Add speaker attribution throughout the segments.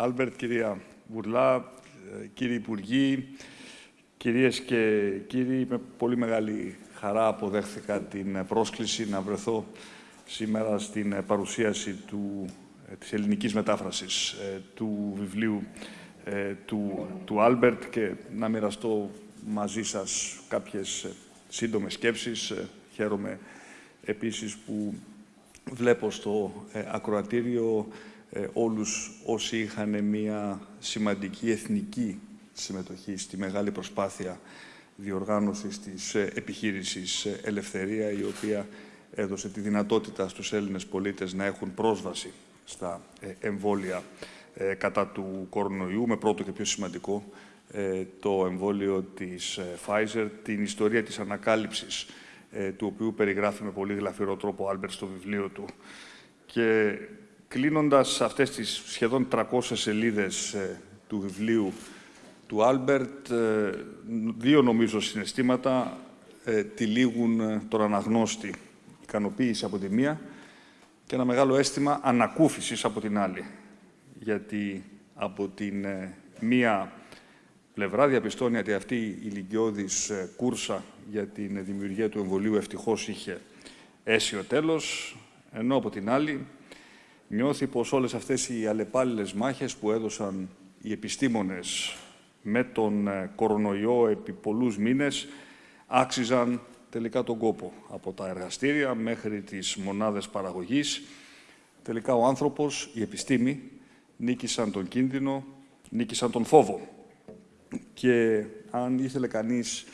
Speaker 1: Άλμπερτ, κυρία Βουρλά, ε, κύριοι Υπουργοί, κυρίες και κύριοι, με πολύ μεγάλη χαρά αποδέχθηκα την πρόσκληση να βρεθώ σήμερα στην παρουσίαση του, ε, της ελληνικής μετάφρασης ε, του βιβλίου του, του Άλμπερτ και να μοιραστώ μαζί σας κάποιες σύντομες σκέψεις. Χαίρομαι επίσης που βλέπω στο ακροατήριο ε, όλους όσοι είχαν μια σημαντική εθνική συμμετοχή στη μεγάλη προσπάθεια διοργάνωσης της ε, επιχείρησης ε, Ελευθερία, η οποία έδωσε τη δυνατότητα στους Έλληνες πολίτες να έχουν πρόσβαση στα εμβόλια κατά του κορονοϊού, με πρώτο και πιο σημαντικό το εμβόλιο της Pfizer, την ιστορία της ανακάλυψης του οποίου περιγράφει με πολύ γλαφυρό τρόπο ο Άλμπερτ στο βιβλίο του. Και Κλείνοντας αυτές τις σχεδόν 300 σελίδες ε, του βιβλίου του Άλμπερτ, ε, δύο νομίζω συναισθήματα ε, τυλίγουν τον αναγνώστη. Ικανοποίηση από τη μία και ένα μεγάλο αίσθημα ανακούφισης από την άλλη. Γιατί από την μία πλευρά διαπιστώνει ότι αυτή η ιλιγγιώδης κούρσα για την δημιουργία του εμβολίου ευτυχώς είχε αίσιο τέλος, ενώ από την άλλη νιώθει πως όλες αυτές οι αλλεπάλληλες μάχες που έδωσαν οι επιστήμονες με τον ε, κορονοϊό επί πολλούς μήνες άξιζαν τελικά τον κόπο. Από τα εργαστήρια μέχρι τις μονάδες παραγωγής, τελικά ο άνθρωπος, η επιστήμη, νίκησαν τον κίνδυνο, νίκησαν τον φόβο. Και αν ήθελε κανείς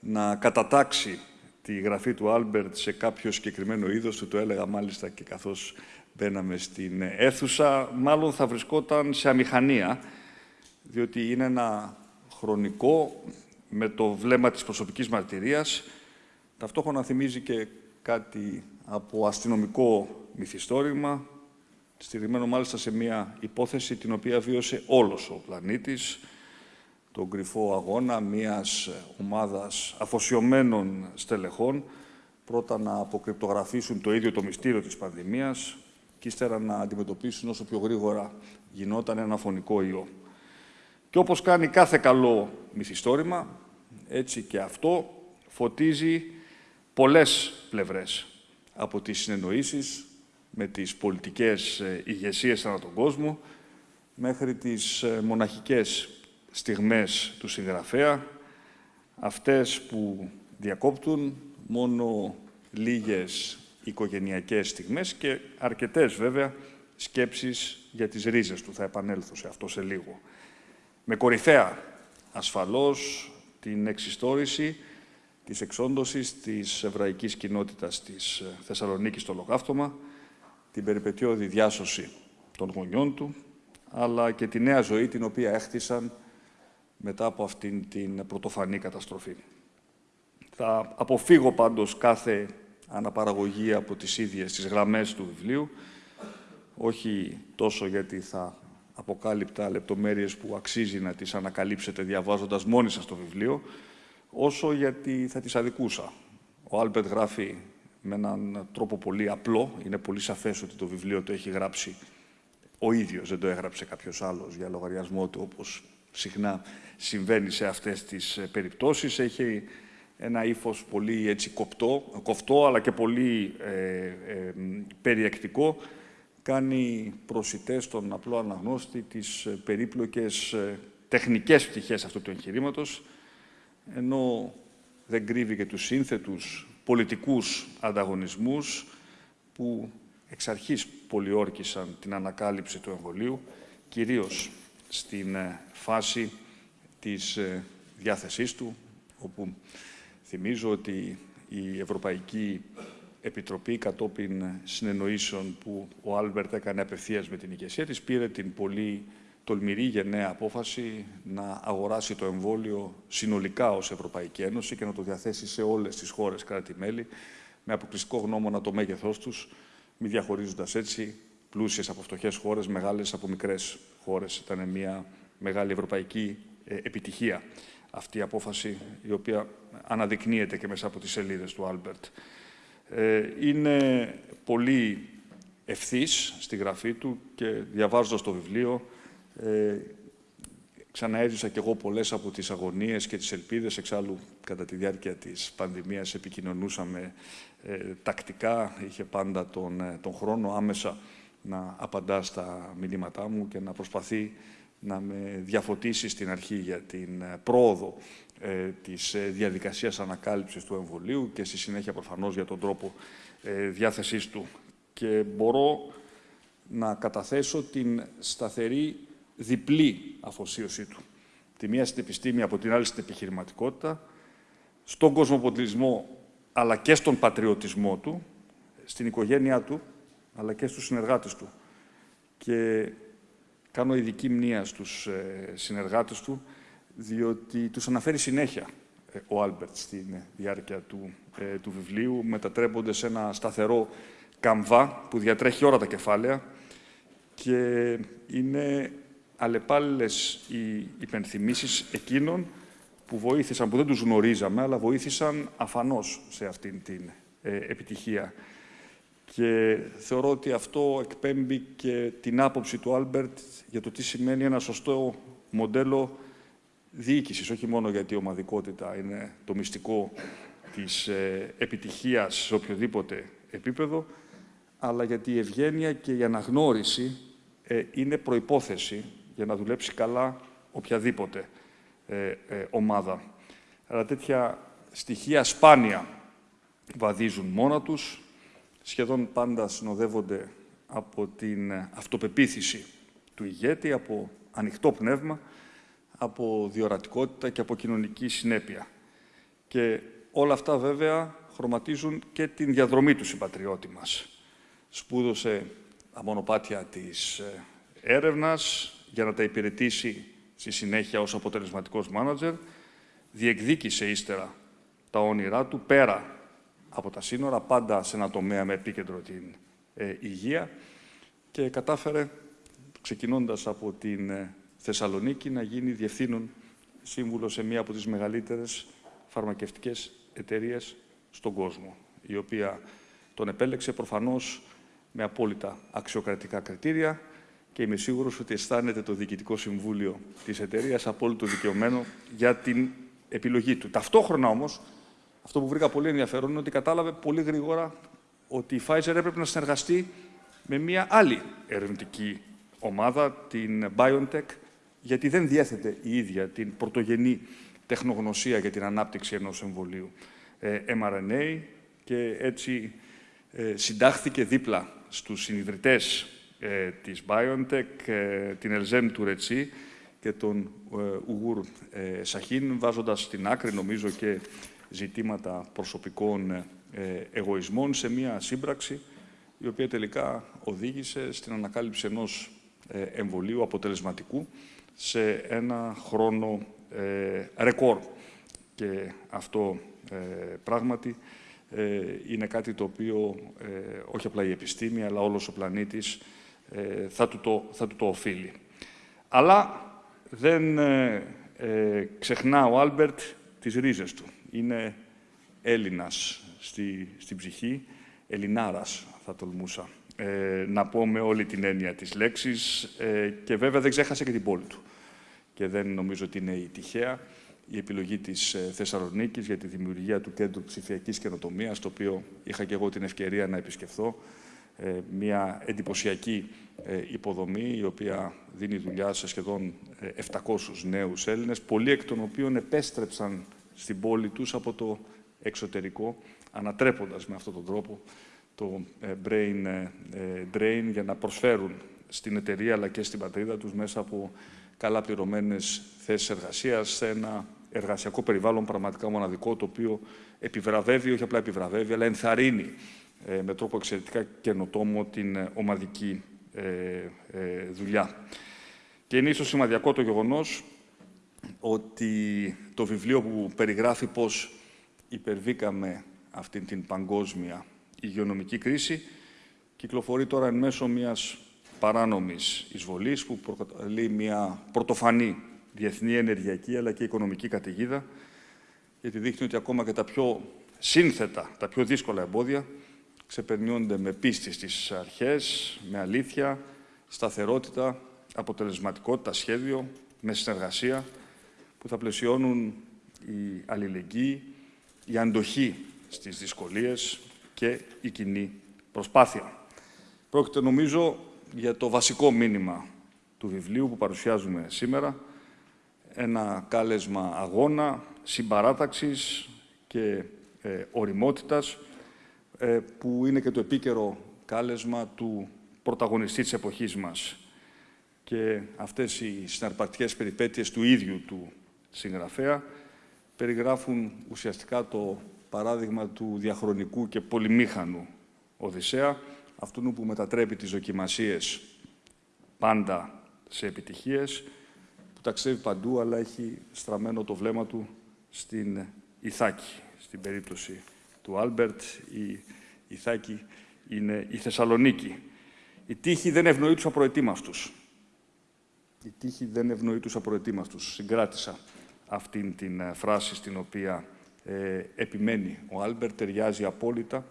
Speaker 1: να κατατάξει τη γραφή του Άλμπερτ σε κάποιο συγκεκριμένο είδος του, το έλεγα μάλιστα και καθώς μπαίναμε στην αίθουσα, μάλλον θα βρισκόταν σε αμηχανία, διότι είναι ένα χρονικό, με το βλέμμα της προσωπικής μαρτυρίας, ταυτόχρονα θυμίζει και κάτι από αστυνομικό μυθιστόρημα, στηριγμένο μάλιστα σε μια υπόθεση την οποία βίωσε όλος ο πλανήτης, τον κρυφό αγώνα μιας ομάδας αφοσιωμένων στελεχών, πρώτα να αποκρυπτογραφήσουν το ίδιο το μυστήριο της πανδημίας, και ύστερα να αντιμετωπίσουν όσο πιο γρήγορα γινόταν ένα φωνικό ιό. Και όπως κάνει κάθε καλό μυθιστόρημα, έτσι και αυτό φωτίζει πολλές πλευρές από τις συνεννοήσεις με τις πολιτικές ε, ηγεσίες ανά τον κόσμο, μέχρι τις ε, μοναχικές στιγμές του συγγραφέα, αυτές που διακόπτουν μόνο λίγες οικογενειακές στιγμές και αρκετές βέβαια σκέψεις για τις ρίζες του. Θα επανέλθω σε αυτό σε λίγο. Με κορυφαία ασφαλώς την εξιστόρηση της εξόντωσης της εβραϊκής κοινότητας της Θεσσαλονίκης στο Λογάφτωμα, την περιπετειώδη διάσωση των γονιών του, αλλά και τη νέα ζωή την οποία έχτισαν μετά από αυτήν την πρωτοφανή καταστροφή. Θα αποφύγω πάντως κάθε αναπαραγωγή από τις ίδιες τις γραμμές του βιβλίου, όχι τόσο γιατί θα αποκάλυπτα λεπτομέρειες που αξίζει να τις ανακαλύψετε διαβάζοντας μόνοι σας το βιβλίο, όσο γιατί θα τις αδικούσα. Ο Άλμπερτ γράφει με έναν τρόπο πολύ απλό, είναι πολύ σαφές ότι το βιβλίο το έχει γράψει ο ίδιος, δεν το έγραψε κάποιος άλλος για λογαριασμό του, όπως συχνά συμβαίνει σε αυτές τις περιπτώσεις. Έχει ένα ύφος πολύ έτσι κοπτό, κοφτό, αλλά και πολύ ε, ε, περιεκτικό, κάνει προσιτές στον απλό αναγνώστη τις ε, περίπλοκες ε, τεχνικές πτυχές αυτού του εγχειρήματος, ενώ δεν κρύβει και τους σύνθετους πολιτικούς ανταγωνισμούς που εξ αρχής πολιόρκησαν την ανακάλυψη του εμβολίου, κυρίως στην φάση της διάθεσής του, όπου Θυμίζω ότι η Ευρωπαϊκή Επιτροπή κατόπιν συνεννοήσεων που ο Άλμπερτ έκανε απευθείας με την ηγεσία της πήρε την πολύ τολμηρή γενναία απόφαση να αγοράσει το εμβόλιο συνολικά ως Ευρωπαϊκή Ένωση και να το διαθέσει σε όλες τις χώρες κράτη-μέλη με αποκλειστικό γνώμονα το μέγεθός τους, μη διαχωρίζοντας έτσι πλούσιες από φτωχές χώρες, μεγάλες από μικρές χώρες. Ήταν μια μεγάλη ευρωπαϊκή ε, επιτυχία αυτή η απόφαση, η οποία αναδεικνύεται και μέσα από τις σελίδες του Άλμπερτ. Ε, είναι πολύ ευθύς στη γραφή του και διαβάζοντας το βιβλίο Ε, ξαναέζησα κι εγώ πολλές από τις αγωνίες και τις ελπίδες. Εξάλλου, κατά τη διάρκεια της πανδημίας επικοινωνούσαμε ε, τακτικά. Είχε πάντα τον, ε, τον χρόνο άμεσα να απαντά στα μηνύματά μου και να προσπαθεί να με διαφωτίσει στην αρχή για την ε, πρόοδο ε, της ε, διαδικασίας ανακάλυψης του εμβολίου και στη συνέχεια προφανώς για τον τρόπο ε, διάθεσής του. Και μπορώ να καταθέσω την σταθερή διπλή αφοσίωσή του. Τη μία στην επιστήμη, από την άλλη στην επιχειρηματικότητα, στον κοσμοπολιτισμό αλλά και στον πατριωτισμό του, στην οικογένειά του, αλλά και στους συνεργάτες του. Και κάνω ειδική μνήμα στους ε, συνεργάτες του, διότι τους αναφέρει συνέχεια ε, ο Άλμπερτ στη διάρκεια του, ε, του βιβλίου, μετατρέπονται σε ένα σταθερό καμβά που διατρέχει όλα τα κεφάλαια και είναι αλλεπάλληλες οι υπενθυμίσεις εκείνων που βοήθησαν, που δεν τους γνωρίζαμε, αλλά βοήθησαν αφανώς σε αυτήν την ε, επιτυχία. Και θεωρώ ότι αυτό εκπέμπει και την άποψη του Άλμπερτ για το τι σημαίνει ένα σωστό μοντέλο διοίκησης, όχι μόνο γιατί η ομαδικότητα είναι το μυστικό της ε, επιτυχίας σε οποιοδήποτε επίπεδο, αλλά γιατί η ευγένεια και η αναγνώριση ε, είναι προϋπόθεση για να δουλέψει καλά οποιαδήποτε ε, ομάδα. Αλλά τέτοια στοιχεία σπάνια βαδίζουν μόνα τους, σχεδόν πάντα συνοδεύονται από την αυτοπεποίθηση του ηγέτη, από ανοιχτό πνεύμα, από διορατικότητα και από κοινωνική συνέπεια. Και όλα αυτά βέβαια χρωματίζουν και την διαδρομή του συμπατριώτη μας. Σπούδωσε τα μονοπάτια της ε, έρευνας για να τα υπηρετήσει στη συνέχεια ως αποτελεσματικός μάνατζερ, διεκδίκησε ύστερα τα όνειρά του πέρα από τα σύνορα, πάντα σε ένα τομέα με επίκεντρο την ε, υγεία και κατάφερε, ξεκινώντας από την ε, Θεσσαλονίκη να γίνει διευθύνων σύμβουλος σε μία από τις μεγαλύτερες φαρμακευτικές εταιρείες στον κόσμο, η οποία τον επέλεξε προφανώς με απόλυτα αξιοκρατικά κριτήρια και είμαι σίγουρος ότι αισθάνεται το Διοικητικό Συμβούλιο της εταιρείας απόλυτο δικαιωμένο για την επιλογή του. Ταυτόχρονα όμως, αυτό που βρήκα πολύ ενδιαφέρον είναι ότι κατάλαβε πολύ γρήγορα ότι η Pfizer έπρεπε να συνεργαστεί με μια άλλη ερευνητική ομάδα, την BioNTech, γιατί δεν διέθετε η ίδια την πρωτογενή τεχνογνωσία για την ανάπτυξη ενός εμβολίου. Ε, mRNA και έτσι ε, συντάχθηκε δίπλα στους συνειδητές ε, της BioNTech, την Ελζέμ του Ρετσί και τον Ουγούρ Σαχίν, βάζοντας στην άκρη, νομίζω, και ζητήματα προσωπικών εγωισμών σε μία σύμπραξη η οποία τελικά οδήγησε στην ανακάλυψη ενός εμβολίου αποτελεσματικού σε ένα χρόνο ε, ρεκόρ. Και αυτό ε, πράγματι ε, είναι κάτι το οποίο ε, όχι απλά η επιστήμη, αλλά όλος ο πλανήτης θα, του το, θα του το οφείλει. Αλλά δεν ξεχνά ο Άλμπερτ τις ρίζες του. Είναι Έλληνας στη, στην ψυχή, Ελληνάρας θα τολμούσα ε, να πω με όλη την έννοια της λέξης ε, και βέβαια δεν ξέχασε και την πόλη του. Και δεν νομίζω ότι είναι η τυχαία η επιλογή της ε, Θεσσαλονίκης για τη δημιουργία του Κέντρου Ψηφιακής Καινοτομίας, το οποίο είχα και εγώ την ευκαιρία να επισκεφθώ. Ε, μια εντυπωσιακή ε, υποδομή, η οποία δίνει δουλειά σε σχεδόν 700 νέους Έλληνες, πολλοί εκ των οποίων επέστρεψαν στην πόλη τους από το εξωτερικό, ανατρέποντας με αυτόν τον τρόπο το ε, brain ε, ε, drain για να προσφέρουν στην εταιρεία αλλά και στην πατρίδα τους μέσα από καλά πληρωμένες θέσεις εργασίας σε ένα εργασιακό περιβάλλον πραγματικά μοναδικό το οποίο επιβραβεύει, όχι απλά επιβραβεύει, αλλά ενθαρρύνει με τρόπο εξαιρετικά καινοτόμο την ομαδική δουλειά. Και είναι ίσως σημαδιακό το γεγονός ότι το βιβλίο που περιγράφει πώς υπερβήκαμε αυτήν την παγκόσμια υγειονομική κρίση κυκλοφορεί τώρα εν μέσω μιας παράνομης εισβολής που προκαλεί μια πρωτοφανή διεθνή ενεργειακή αλλά και οικονομική καταιγίδα γιατί δείχνει ότι ακόμα και τα πιο σύνθετα, τα πιο δύσκολα εμπόδια ξεπερνιόνται με πίστη στις αρχές, με αλήθεια, σταθερότητα, αποτελεσματικότητα σχέδιο, με συνεργασία, που θα πλαισιώνουν η αλληλεγγύη, η αντοχή στις δυσκολίες και η κοινή προσπάθεια. Πρόκειται, νομίζω, για το βασικό μήνυμα του βιβλίου που παρουσιάζουμε σήμερα, ένα κάλεσμα αγώνα, συμπαράταξης και ε, οριμότητας, ε, που είναι και το επίκαιρο κάλεσμα του πρωταγωνιστή της εποχής μας. Και αυτές οι συναρπακτικές περιπέτειες του ίδιου του συγγραφέα περιγράφουν ουσιαστικά το παράδειγμα του διαχρονικού και πολυμήχανου Οδυσσέα, αυτού που μετατρέπει τις δοκιμασίες πάντα σε επιτυχίες, που ταξιδεύει παντού, αλλά έχει στραμμένο το βλέμμα του στην Ιθάκη. Στην περίπτωση του Άλμπερτ, η Ιθάκη είναι η Θεσσαλονίκη. Η τύχη δεν ευνοεί τους απροετοίμαστους. Η τύχη δεν ευνοεί τους απροετοίμαστους. Συγκράτησα αυτήν την ε, φράση στην οποία ε, επιμένει ο Άλμπερτ, ταιριάζει απόλυτα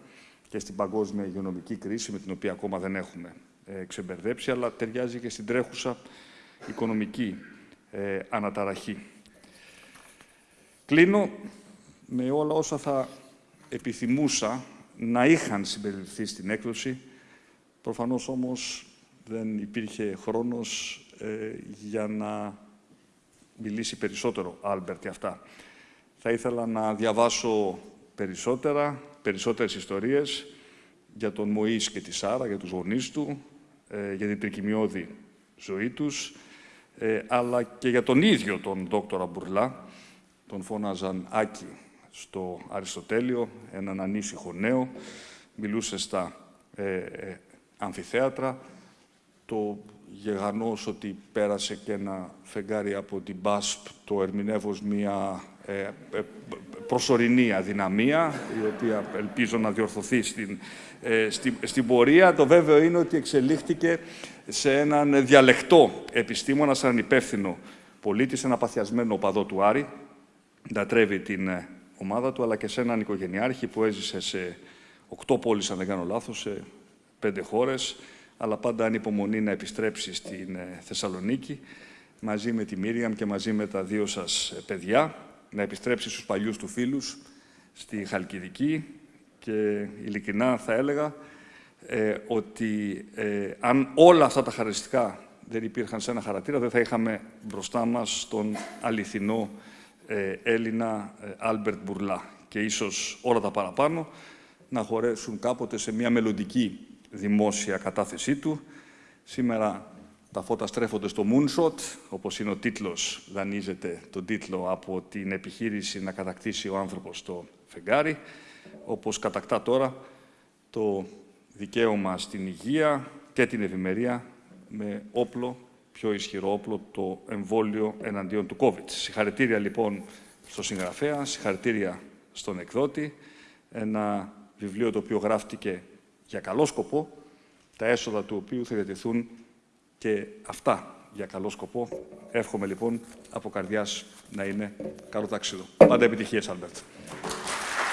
Speaker 1: και στην παγκόσμια υγειονομική κρίση, με την οποία ακόμα δεν έχουμε ε, ξεμπερδέψει, αλλά ταιριάζει και στην τρέχουσα οικονομική ε, αναταραχή. Κλείνω με όλα όσα θα επιθυμούσα να είχαν συμπεριληφθεί στην έκδοση. Προφανώς όμως δεν υπήρχε χρόνος ε, για να μιλήσει περισσότερο Άλμπερτ για αυτά. Θα ήθελα να διαβάσω περισσότερα, περισσότερες ιστορίες για τον Μωίς και τη Σάρα, για τους γονείς του, ε, για την τρικυμιώδη ζωή τους, ε, αλλά και για τον ίδιο τον δόκτορα Μπουρλά, τον φώναζαν Άκη στο Αριστοτέλειο, έναν ανήσυχο νέο, μιλούσε στα ε, ε, αμφιθέατρα, το γεγανός ότι πέρασε και ένα φεγγάρι από την ΠΑΣΠ, το ερμηνεύω μια ε, ε, προσωρινή αδυναμία, η οποία ελπίζω να διορθωθεί στην, ε, στην, πορεία. Το βέβαιο είναι ότι εξελίχθηκε σε έναν διαλεκτό επιστήμονα, σαν υπεύθυνο πολίτη, σε ένα παθιασμένο οπαδό του Άρη, τρέβει την ε, ομάδα του, αλλά και σε έναν οικογενειάρχη που έζησε σε οκτώ πόλεις, αν δεν κάνω λάθος, σε πέντε χώρες, αλλά πάντα ανυπομονεί να επιστρέψει στην Θεσσαλονίκη, μαζί με τη Μίριαμ και μαζί με τα δύο σας παιδιά να επιστρέψει στους παλιούς του φίλους, στη Χαλκιδική. Και ειλικρινά θα έλεγα ε, ότι ε, αν όλα αυτά τα χαρακτηριστικά δεν υπήρχαν σε ένα χαρακτήρα, δεν θα είχαμε μπροστά μας τον αληθινό ε, Έλληνα Άλμπερτ Μπουρλά. Και ίσως όλα τα παραπάνω να χωρέσουν κάποτε σε μια μελλοντική δημόσια κατάθεσή του. Σήμερα τα φώτα στρέφονται στο Moonshot, όπως είναι ο τίτλος, δανείζεται τον τίτλο από την επιχείρηση να κατακτήσει ο άνθρωπος το φεγγάρι, όπως κατακτά τώρα το δικαίωμα στην υγεία και την ευημερία με όπλο, πιο ισχυρό όπλο, το εμβόλιο εναντίον του COVID. Συγχαρητήρια λοιπόν στο συγγραφέα, συγχαρητήρια στον εκδότη, ένα βιβλίο το οποίο γράφτηκε για καλό σκοπό, τα έσοδα του οποίου θα διατεθούν και αυτά για καλό σκοπό. Εύχομαι λοιπόν από καρδιάς να είναι καλό τάξιδο. Πάντα επιτυχίες, Άλμπερτ.